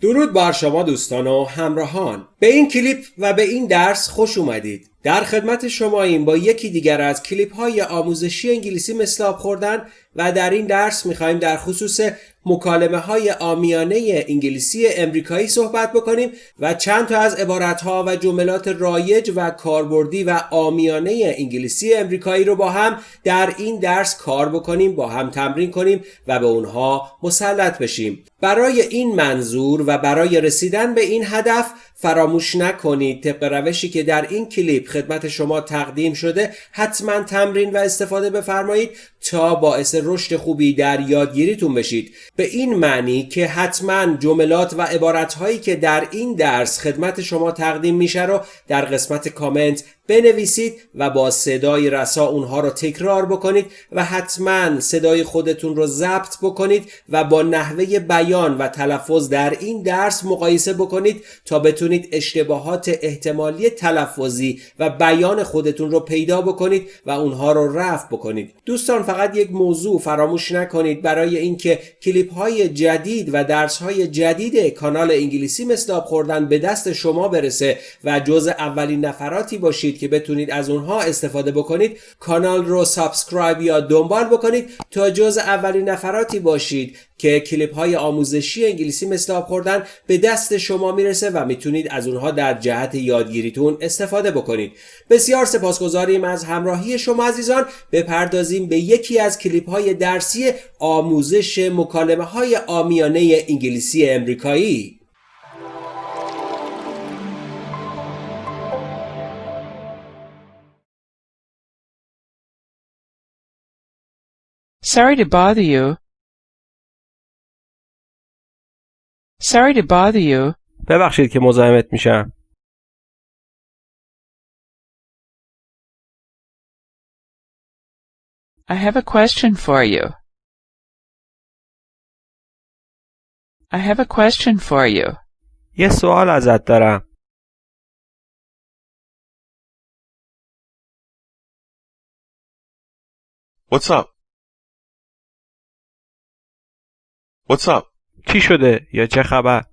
درود بر شما دوستان و همراهان. به این کلیپ و به این درس خوش اومدید. در خدمت شما این با یکی دیگر از کلیپ های آموزشی انگلیسی مثل آب خوردن و در این درس می‌خوایم در خصوص مکالمه های آمیانه انگلیسی امریکایی صحبت بکنیم و چند تا از عبارت ها و جملات رایج و کاربردی و آمیانه انگلیسی امریکایی رو با هم در این درس کار بکنیم با هم تمرین کنیم و به اونها مسلط بشیم. برای این منظور و برای رسیدن به این هدف فراموش نکنید. طبق روشی که در این کلیپ خدمت شما تقدیم شده حتما تمرین و استفاده بفرمایید تا باعث رشد خوبی در یادگیریتون بشید. به این معنی که حتما جملات و عبارتهایی که در این درس خدمت شما تقدیم میشه رو در قسمت کامنت بنویسید و با صدای رسا اونها رو تکرار بکنید و حتما صدای خودتون رو ضبط بکنید و با نحوه بیان و تلفظ در این درس مقایسه بکنید تا بتونید اشتباهات احتمالی تلفظی و بیان خودتون رو پیدا بکنید و اونها رو رفع بکنید. دوستان فقط یک موضوع فراموش نکنید. برای اینکه کلیپ های جدید و درس های جدید کانال انگلیسی مثل خوردن به دست شما برسه و جز اولین نفراتی باشید که بتونید از اونها استفاده بکنید کانال رو سابسکرایب یا دنبال بکنید تا جز اولین نفراتی باشید که کلیپ های آموزشی انگلیسی مثل آب خوردن به دست شما می‌رسه و می‌تونید از اونها در جهت یادگیریتون استفاده بکنید. بسیار سپاسگزاریم از همراهی شما عزیزان. بپردازیم به یکی از کلیپ های درسی آموزش مکالمه های آمیانه انگلیسی امریکایی. Sorry to bother you. Sorry to bother you. ببخشید که مزاحمت میشم. I have a question for you. I have a question for you. یه سوال ازت دارم. What's up? What's up? چی شده یا چه خبر؟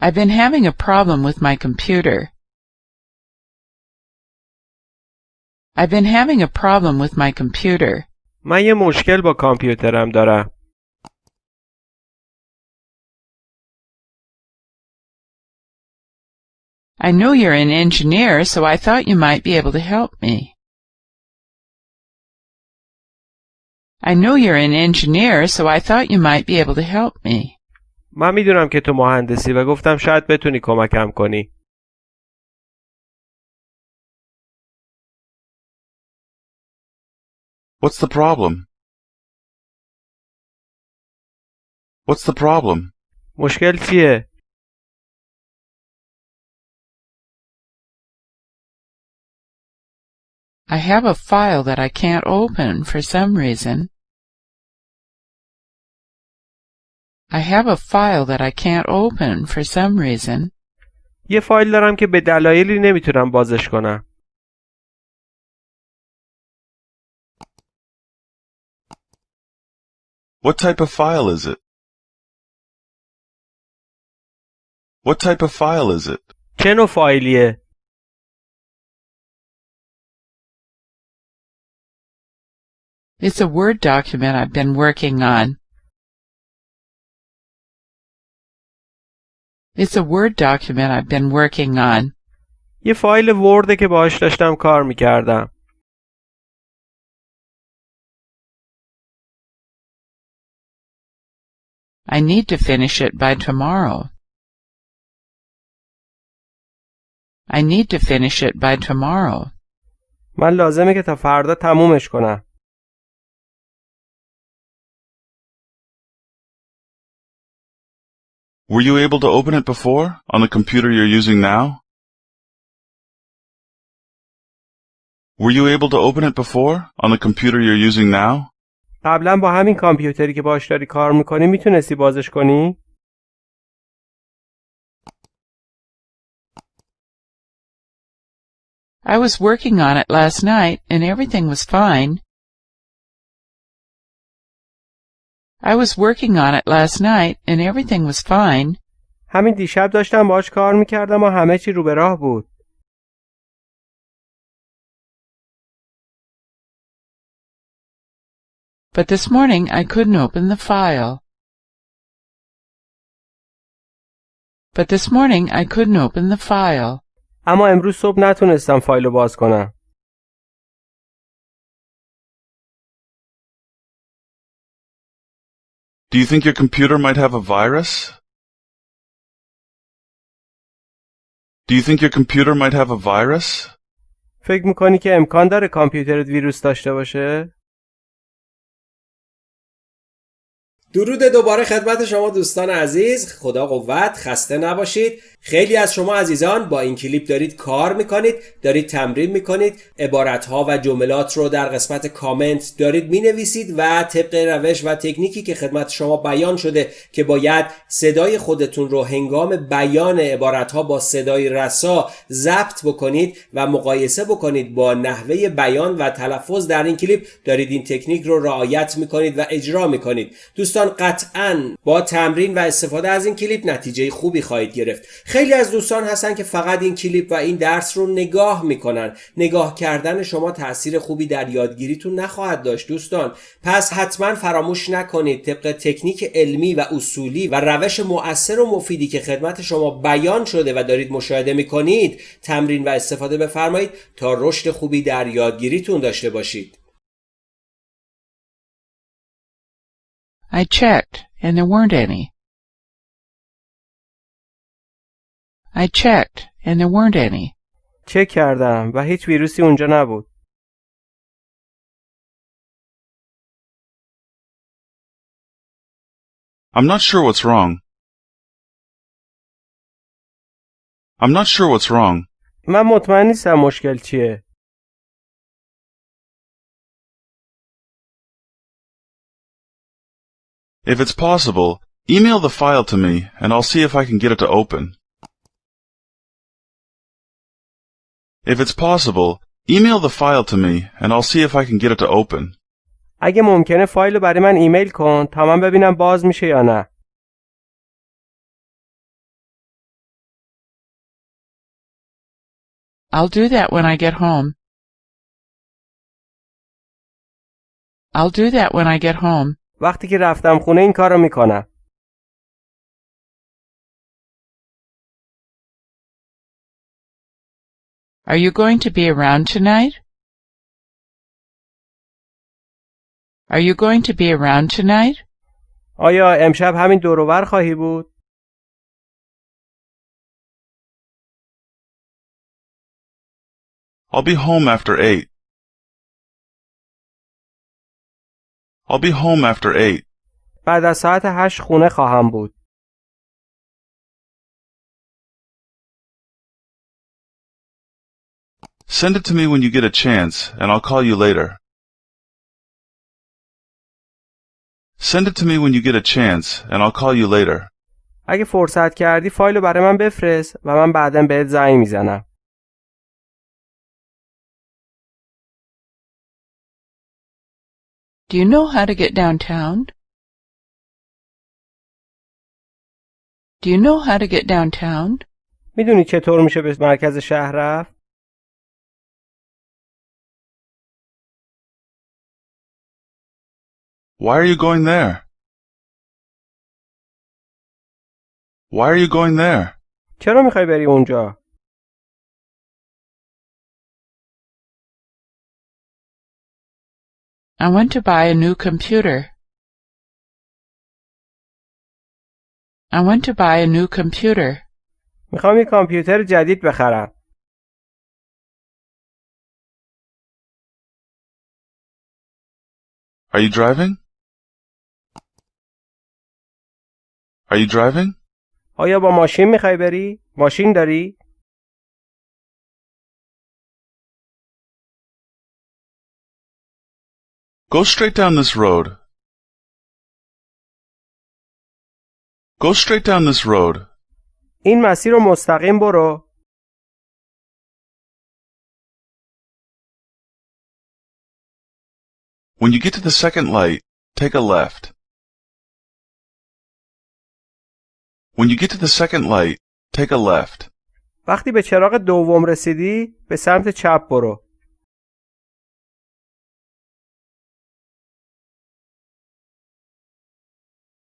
I've been having a problem with my computer. I've been having a problem with my computer. من یه مشکل با کامپیوترم دارم. I know you're an engineer, so I thought you might be able to help me. I know you're an engineer, so I thought you might be able to help me. من میدونم که تو مهندسی و گفتم شاید بتونی کمکم کنی. What's the problem? What's the problem? مشکل چیه؟ I have a file that I can't open for some reason. I have a file that I can't open for some reason. یه فایل دارم که به دلایلی نمیتونم بازش کنم. What type of file is it? What type of file is it? چه نوع فایلیه؟ It's a Word document I've been working on. It's a Word document I've been working on. یه فایل ورده که باهاش داشتم کار می‌کردم. I need to finish it by tomorrow. I need to finish it by tomorrow. من لازمه که تا فردا تمومش کنم. Were you able to open it before on the computer you're using now? Were you able to open it before on the computer you're using now? قبلا با همین کامپیوتری که باهاش داری کار میکنی میتونستی بازش کنی؟ I was working on it last night and everything was fine. I was working on it last night and everything was fine. همین دیشب داشتم باش کار میکردم و همه چی رو به راه بود. But this morning I couldn't open the file. But this morning I couldn't open the file. اما امروز صبح نتونستم فایل رو باز کنم. Do you think your computer might have a virus? Do you think your computer might have a virus? فکر می‌کنی که امکان داره کامپیوترت ویروس داشته باشه؟ درود دوباره خدمت شما دوستان عزیز خدا قوت خسته نباشید خیلی از شما عزیزان با این کلیپ دارید کار می‌کنید دارید تمرین می‌کنید عبارتها و جملات رو در قسمت کامنت دارید می‌نویسید و طبق روش و تکنیکی که خدمت شما بیان شده که باید صدای خودتون رو هنگام بیان عبارتها با صدای رسا ضبط بکنید و مقایسه بکنید با نحوه بیان و تلفظ در این کلیپ دارید این تکنیک رو رعایت می‌کنید و اجرا می‌کنید. دوستان قطعا با تمرین و استفاده از این کلیپ نتیجه خوبی خواهید گرفت. خیلی از دوستان هستن که فقط این کلیپ و این درس رو نگاه می‌کنن. نگاه کردن شما تاثیر خوبی در یادگیریتون نخواهد داشت دوستان. پس حتما فراموش نکنید طبق تکنیک علمی و اصولی و روش مؤثر و مفیدی که خدمت شما بیان شده و دارید مشاهده می‌کنید تمرین و استفاده بفرمایید تا رشد خوبی در یادگیریتون داشته باشید. I checked and there weren't any. I checked and there weren't any. چک کردم و هیچ ویروسی اونجا نبود. I'm not sure what's wrong. I'm not sure what's wrong. من مطمئن نیستم مشکل چیه. If it's possible, email the file to me and I'll see if I can get it to open. If it's possible, email the file to me and I'll see if I can get it to open. اگه ممکنه فایل رو برای من ایمیل کن تا من ببینم باز میشه یا نه. I'll do that when I get home. I'll do that when I get home. وقتی که رفتم خونه این کار رو می‌کنم. Are you going to be around tonight? Are you going to be around tonight? آیا امشب همین دوروبر خواهی بود؟ I'll be home after eight. I'll be home after eight. بعد از ساعت هشت خونه خواهم بود. Send it to me when you get a chance and I'll call you later. Send it to me when you get a chance and I'll call you later. اگه فرصت کردی فایل رو برای من بفرست و من بعدا بهت زنگ میزنم. Do you know how to get downtown? Do you know how to get downtown? میدونی چطور میشه به مرکز شهر رفت؟ Why are you going there? Why are you going there? چرا میخوای بری اونجا؟ I want to buy a new computer. I want to buy a new computer. میخوام یه کامپیوتر جدید بخرم. Are you driving? Are you driving? آیا با ماشین میخوای بری؟ ماشین داری؟ Go straight down this road. Go straight down this road. این مسیر رو مستقیم برو. When you get to the second light, take a left. When you get to the second light, take a left. وقتی به چراغ دوم رسیدی به سمت چپ برو.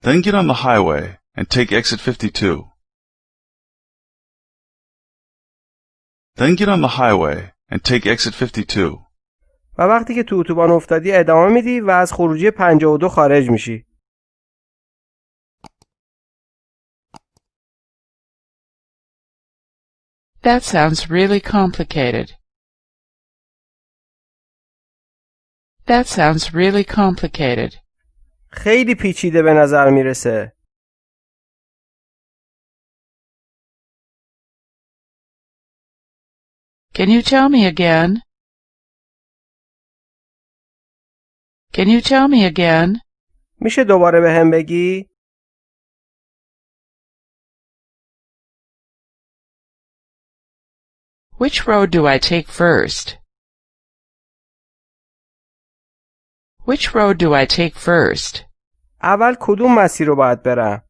Then get on the highway and take exit 52. Then get on the highway and take exit 52. و وقتی که تو اتوبان افتادی ادامه میدی و از خروجی 52 خارج میشی. That sounds really complicated. That sounds really complicated. خیلی پیچیده به نظر میرسه. Can you tell me again? Can you tell me again? میشه دوباره به هم بگی؟ Which road do I take first? Which road do I take first? اول کدوم مسیر رو باید برم؟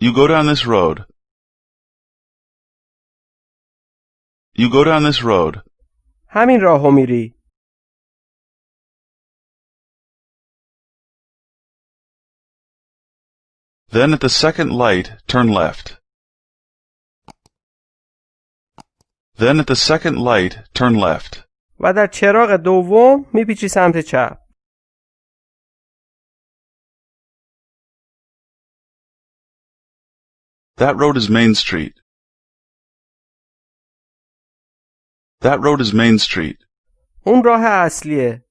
You go down this road. You go down this road. همین راهو میری. Then at the second light, turn left. Then at the second light, turn left. و در چراغ دوم میپیچی سمت چپ. That road is Main Street. That road is Main Street. اون راه اصلیه.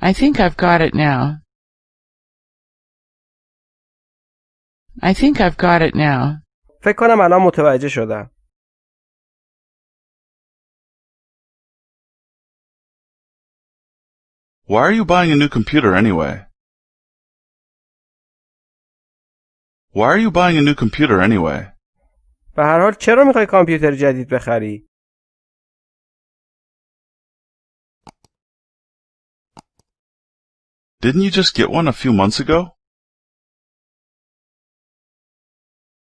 I think I've got it now. I think I've got it now. فکر کنم الان متوجه شدم. Why are you buying a new computer anyway? Why are you buying a new computer anyway? به هر حال چرا میخوای کامپیوتر جدید بخری؟ Didn't you just get one a few months ago?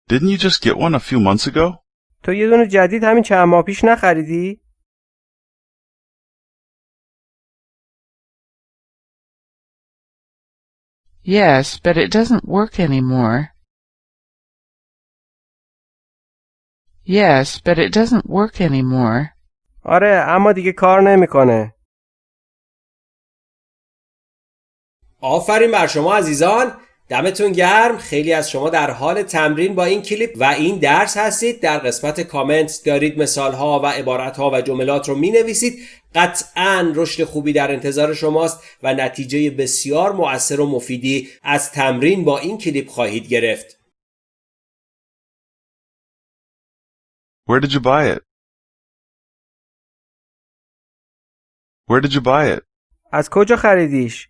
Didn't you just get one a few months ago? تو یه دونه جدید همین چند ماه پیش نخریدی؟ Yes, but it doesn't work anymore. Yes, but it doesn't work anymore. آره اما دیگه کار نمیکنه. آفرین بر شما عزیزان دمتون گرم خیلی از شما در حال تمرین با این کلیپ و این درس هستید در قسمت کامنت دارید مثال ها و عبارت ها و جملات رو می نویسید قطعا رشد خوبی در انتظار شماست و نتیجه بسیار مؤثر و مفیدی از تمرین با این کلیپ خواهید گرفت Where did you buy it? Where did you buy it? از کجا خریدیش؟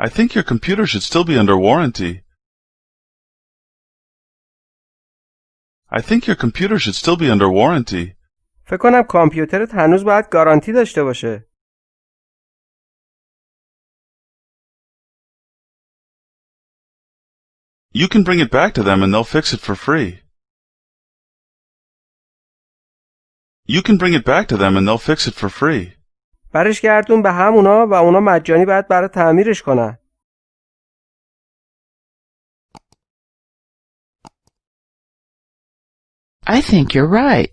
I think your computer should still be under warranty. I think your computer should still be under warranty. فکر کنم کامپیوترت هنوز باید گارانتی داشته باشه. You can bring it back to them and they'll fix it for free. You can bring it back to them and they'll fix it for free. برش گردون به همونا و اونا مجانی باید برای تعمیرش کنن. I think you're right.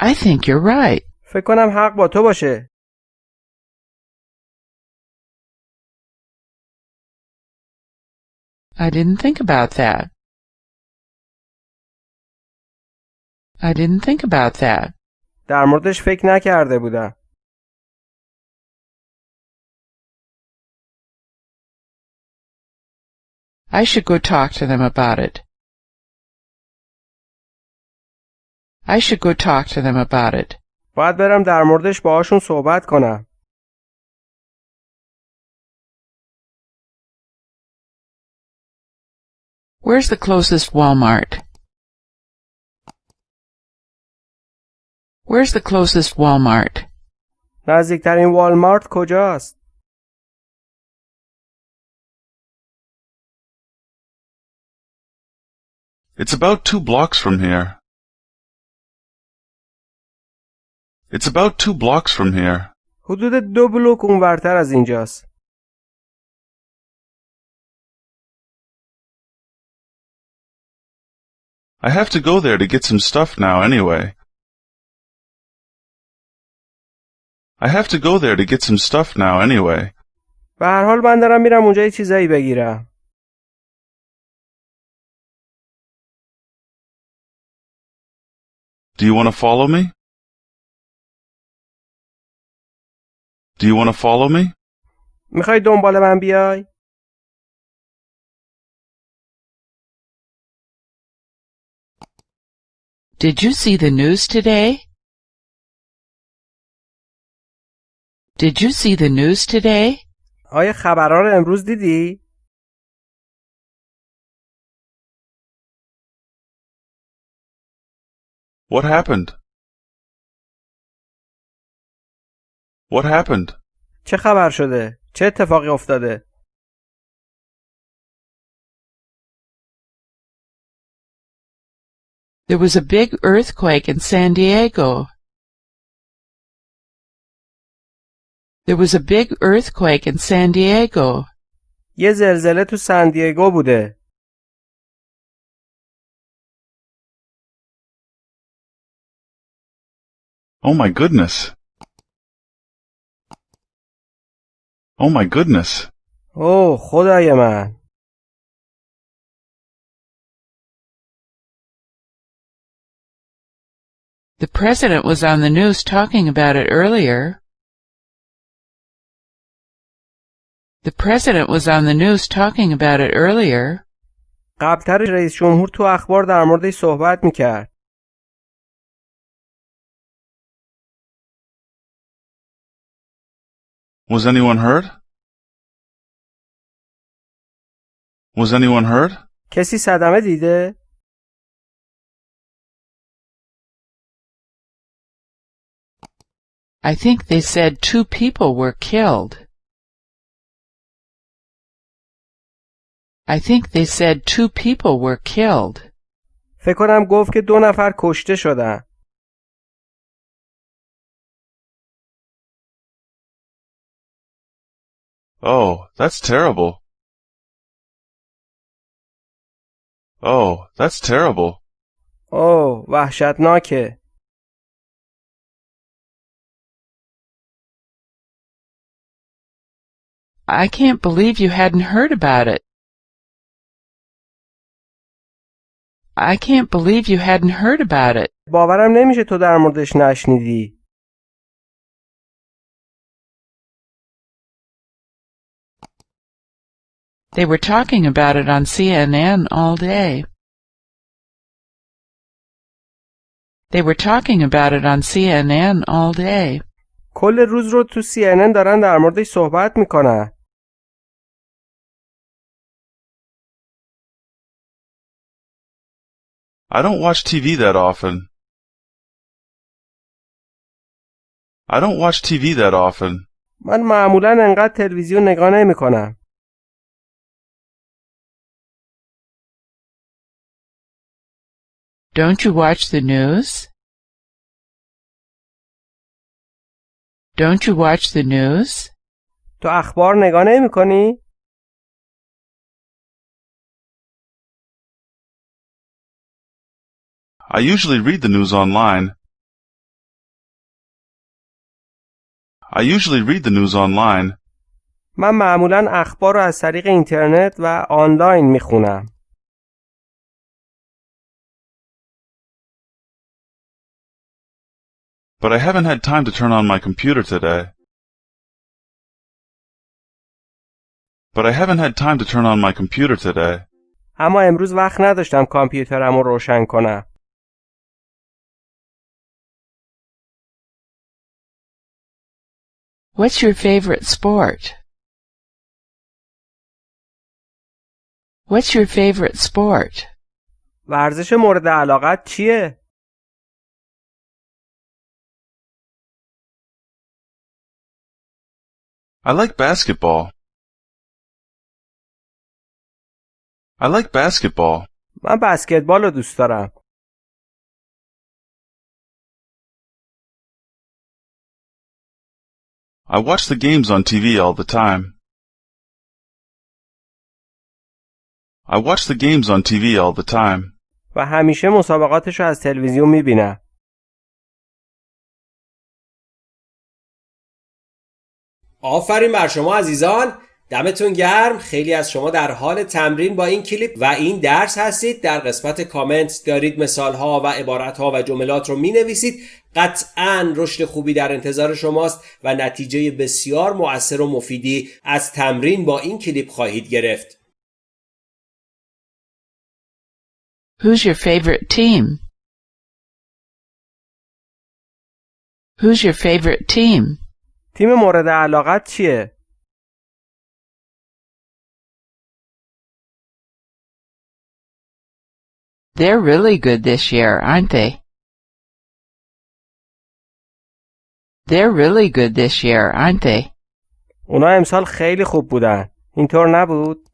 I think you're right. فکر کنم حق با تو باشه. I didn't think about that. I didn't think about that. در موردش فکر نکرده بودم. I should go talk to them about it. I should go talk to them about it. باید برم در موردش باهاشون صحبت کنم. Where's the closest Walmart? Where's the closest Walmart? نزدیکترین والمارت کجاست؟ It's about two blocks from here. It's about two blocks from here. حدود دو بلوک اونورتر از اینجاست. I have to go there to get some stuff now anyway. I have to go there to get some stuff now anyway. به هر حال من دارم میرم اونجا یه چیزایی بگیرم. Do you want to follow me? Do you want to follow me? میخوای دنبال من بیای؟ Did you see the news today? Did you see the news today? آیا خبرها رو امروز دیدی؟ What happened? What happened? چه خبر شده؟ چه اتفاقی افتاده؟ There was a big earthquake in San Diego. There was a big earthquake in San Diego. یه زلزله تو سندیگو بوده. Oh my goodness. Oh my goodness. اوه خدای من. The president was on the news talking about it earlier. The president was on the news talking about it earlier. قبلتر رئیس جمهور تو اخبار در موردش صحبت میکرد. Was anyone hurt? Was anyone hurt? کسی صدمه دیده؟ I think they said two people were killed. I think they said two people were killed. فکر کنم گفت که دو نفر کشته شدن. Oh, that's terrible. Oh, that's terrible. اوه وحشتناکه. I can't believe you hadn't heard about it. I can't believe you hadn't heard about it. باورم نمیشه تو در موردش نشنیدی. They were talking about it on CNN all day. They were talking about it on CNN all day. کل روز رو تو CNN دارن در موردش صحبت میکنن. I don't watch TV that often. I don't watch TV that often. من معمولا انقدر تلویزیون نگاه نمیکنم. Don't you watch the news? Don't you watch the news? تو اخبار نگاه نمیکنی؟ I usually read the news online. I usually read the news online. من معمولا اخبار رو از طریق اینترنت و آنلاین میخونم. But I haven't had time to turn on my computer today. But I haven't had time to turn on my computer today. اما امروز وقت نداشتم کامپیوترم رو روشن کنم. What's your favorite sport? What's your favorite sport? ورزش مورد علاقت چیه؟ I like basketball. I like basketball. من بسکتبال رو دوست دارم. I watch the games on TV all the time. I watch the games on TV all the time. و همیشه مسابقاتش رو از تلویزیون می‌بینم. آفرین بر شما عزیزان دمتون گرم خیلی از شما در حال تمرین با این کلیپ و این درس هستید در قسمت کامنت دارید مثال ها و عبارت ها و جملات رو می نویسید قطعا رشد خوبی در انتظار شماست و نتیجه بسیار مؤثر و مفیدی از تمرین با این کلیپ خواهید گرفت Who's your favorite team? Who's your favorite team? تیم مورد علاقت چیه؟ They're really good this year, aren't they? They're really good this year, aren't they? اونا امسال خیلی خوب بودن. اینطور نبود؟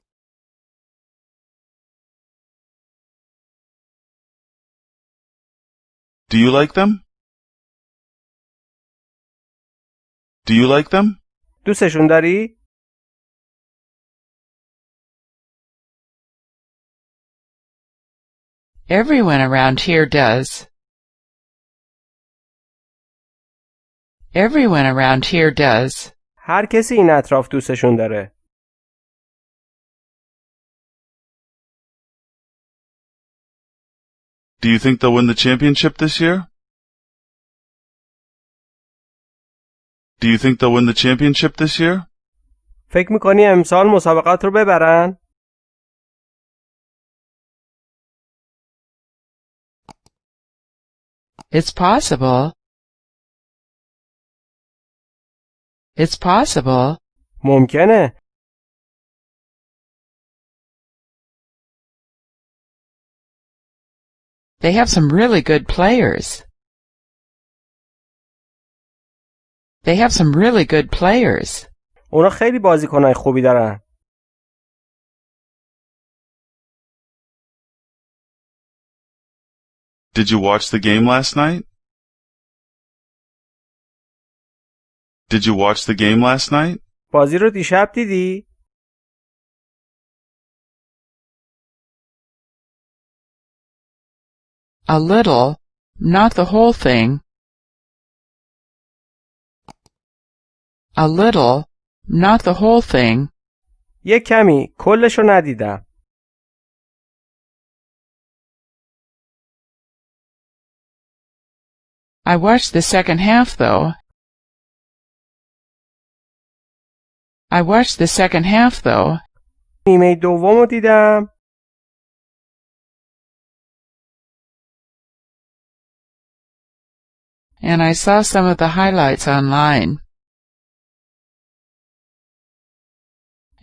Do you like them? Do you like them? دوستشون داری؟ Everyone around here does. Everyone around here does. هر کسی این اطراف دوستشون داره. Do you think they'll win the championship this year? Do you think they'll win the championship this year? فکر میکنی امسال مسابقات رو ببرن؟ It's possible. It's possible. ممکنه. They have some really good players. They have some really good players. اونا خیلی بازیکنهای خوبی دارن. Did you watch the game last night? Did you watch the game last night? بازی رو دیشب دیدی؟ A little, not the whole thing. A little, not the whole thing. یه کمی. کلش رو ندیدم. I watched the second half though. I watched the second half though. نیمه دوم رو دیدم. and I saw some of the highlights online.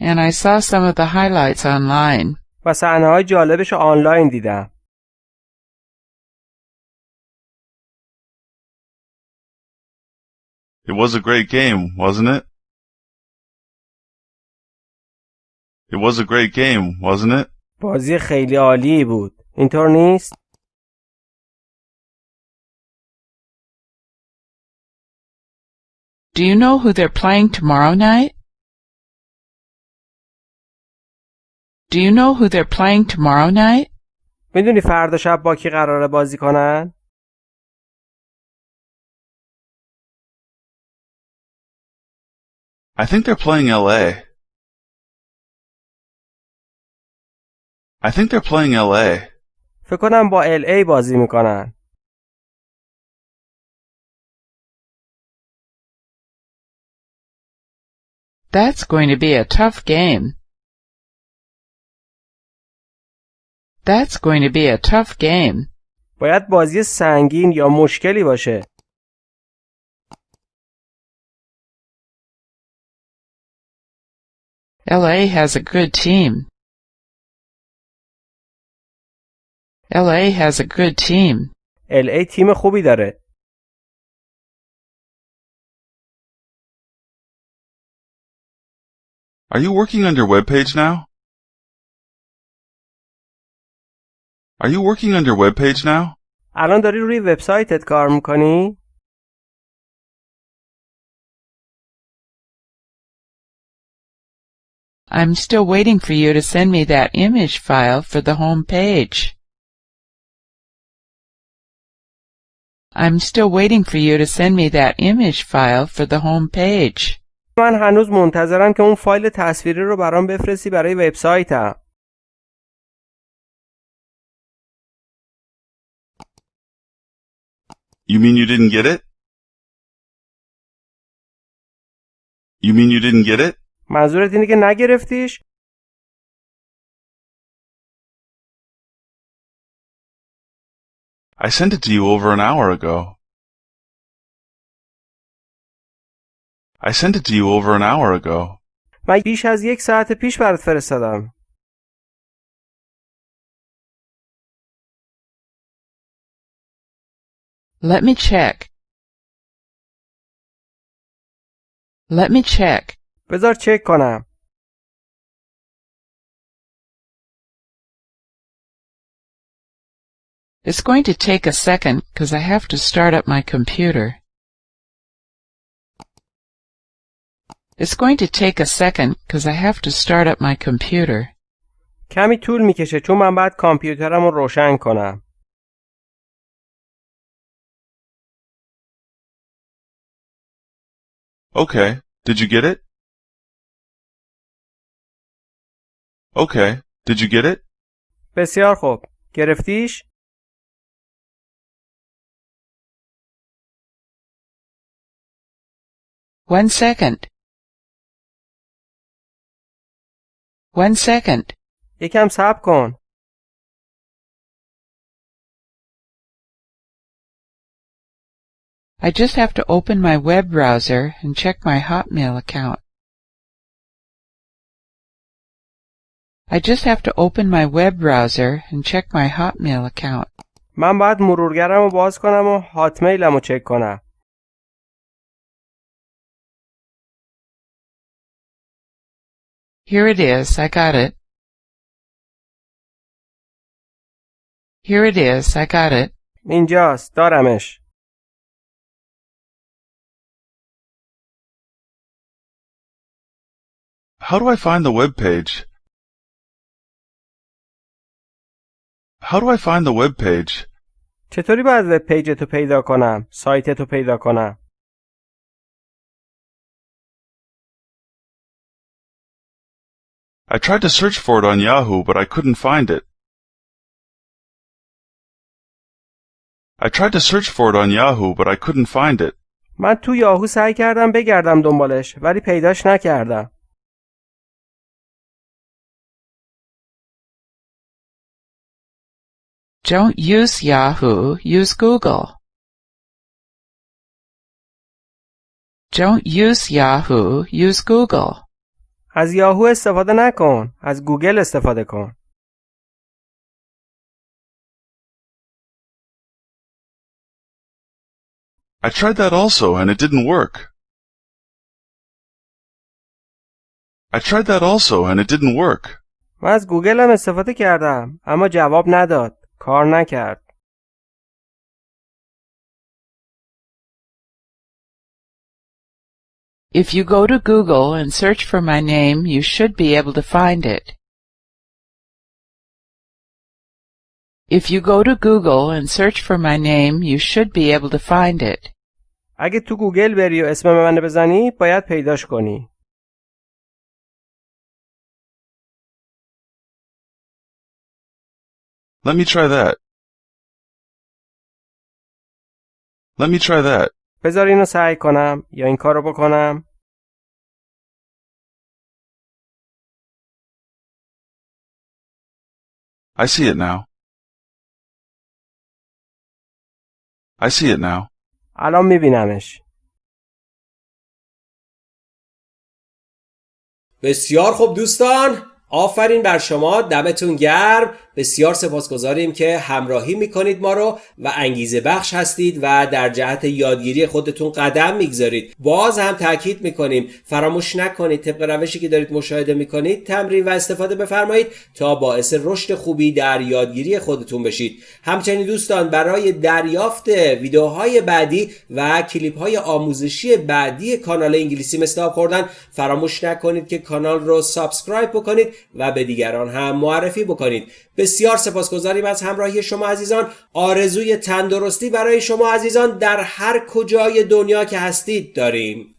And I saw some of the highlights online. و صحنه های جالبش رو آنلاین دیدم. It was a great game, wasn't it? It was a great game, wasn't it? بازی خیلی عالی بود. اینطور نیست؟ Do you know who they're playing tomorrow night? Do you know who they're playing tomorrow night? میدونی فردا شب با کی قراره بازی کنن؟ I think they're playing LA. I think they're playing LA. فکر کنم با ال ای بازی می‌کنن. That's going to be a tough game. That's going to be a tough game. باید بازی سنگین یا مشکلی باشه. LA has a good team. LA has a good team. LA تیم خوبی داره. Are you working on your webpage now? Are you working on your webpage now? الان داری روی وبسایتت کار میکنی؟ I'm still waiting for you to send me that image file for the home page. I'm still waiting for you to send me that image file for the home page. من هنوز منتظرم که اون فایل تصویری رو برام بفرستی برای وبسایتم. You mean you didn't get it? You mean you didn't get it? منظورت اینه که نگرفتیش؟ I sent it to you over an hour ago. I sent it to you over an hour ago. من بیش از یک ساعت پیش برات فرستادم. Let me check. Let me check. بذار چک کنم. It's going to take a second because I have to start up my computer. It's going to take a second because I have to start up my computer. کمی طول میکشه چون من باید کامپیوترم رو روشن کنم. Okay, did you get it? Okay, did you get it? بسیار خوب. گرفتیش؟ One second. One second. یکم صبر کن. I just have to open my web browser and check my Hotmail account. I just have to open my web browser and check my Hotmail account. من باید مرورگرم رو باز کنم و هاتمیلم رو چک کنم. Here it is, I got it. Here it is, I got it. اینجاست. دارمش. How do I find the web page? How do I find the web page? چطوری باید وب پیجتو پیدا کنم؟ سایتتو پیدا کنم؟ I tried to search for it on Yahoo, but I couldn't find it. I tried to search for it on Yahoo, but I couldn't find it. من تو یاهو سعی کردم بگردم دنبالش ولی پیداش نکردم. Don't use Yahoo, use Google. Don't use Yahoo, use Google. از یاهو استفاده نکن. از گوگل استفاده کن. I tried that also, and it didn't work. I tried that also, and it didn't work. من از گوگل هم استفاده کردم اما جواب نداد. کار نکرد. If you go to Google and search for my name, you should be able to find it. If you go to Google and search for my name, you should be able to find it. اگه تو گوگل بری و اسم من بزنی باید پیداش کنی. Let me try that. Let me try that. بذار اینو سعی کنم یا این کارو بکنم. I see it now. I see it now. الان میبینمش. بسیار خوب دوستان آفرین بر شما دمتون گرم. بسیار سپاسگزاریم که همراهی می‌کنید ما رو و انگیزه بخش هستید و در جهت یادگیری خودتون قدم می‌گذارید. باز هم تاکید می‌کنیم فراموش نکنید طبق روشی که دارید مشاهده می‌کنید تمرین و استفاده بفرمایید تا باعث رشد خوبی در یادگیری خودتون بشید. همچنین دوستان برای دریافت ویدیوهای بعدی و کلیپ های آموزشی بعدی کانال انگلیسی آب خوردن فراموش نکنید که کانال رو سابسکرایب بکنید و به دیگران هم معرفی بکنید. بسیار سپاسگزاریم از همراهی شما عزیزان. آرزوی تندرستی برای شما عزیزان در هر کجای دنیا که هستید داریم.